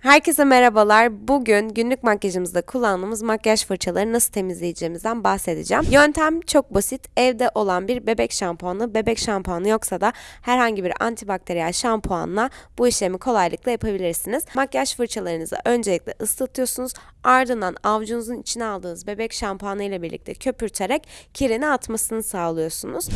Herkese merhabalar. Bugün günlük makyajımızda kullandığımız makyaj fırçaları nasıl temizleyeceğimizden bahsedeceğim. Yöntem çok basit. Evde olan bir bebek şampuanı, bebek şampuanı yoksa da herhangi bir antibakteriyel şampuanla bu işlemi kolaylıkla yapabilirsiniz. Makyaj fırçalarınızı öncelikle ıslatıyorsunuz. Ardından avucunuzun içine aldığınız bebek şampuanı ile birlikte köpürterek kirini atmasını sağlıyorsunuz.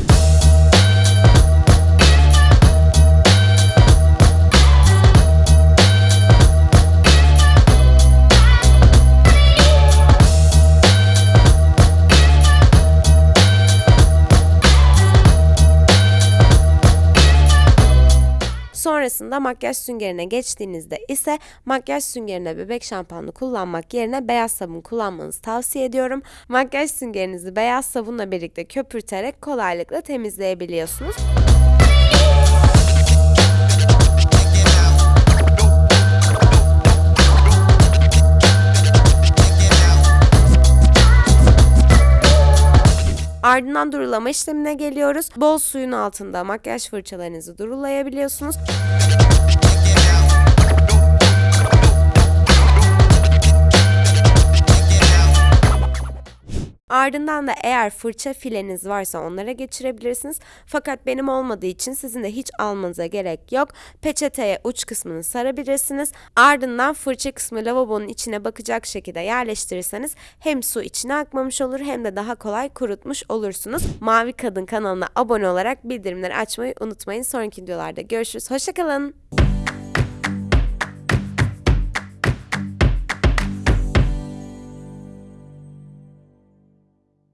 Sonrasında makyaj süngerine geçtiğinizde ise makyaj süngerine bebek şampuanı kullanmak yerine beyaz sabun kullanmanızı tavsiye ediyorum. Makyaj süngerinizi beyaz sabunla birlikte köpürterek kolaylıkla temizleyebiliyorsunuz. Ardından durulama işlemine geliyoruz. Bol suyun altında makyaj fırçalarınızı durulayabiliyorsunuz. Ardından da eğer fırça fileniz varsa onlara geçirebilirsiniz. Fakat benim olmadığı için sizin de hiç almanıza gerek yok. Peçeteye uç kısmını sarabilirsiniz. Ardından fırça kısmı lavabonun içine bakacak şekilde yerleştirirseniz hem su içine akmamış olur hem de daha kolay kurutmuş olursunuz. Mavi Kadın kanalına abone olarak bildirimleri açmayı unutmayın. Sonraki videolarda görüşürüz. Hoşçakalın.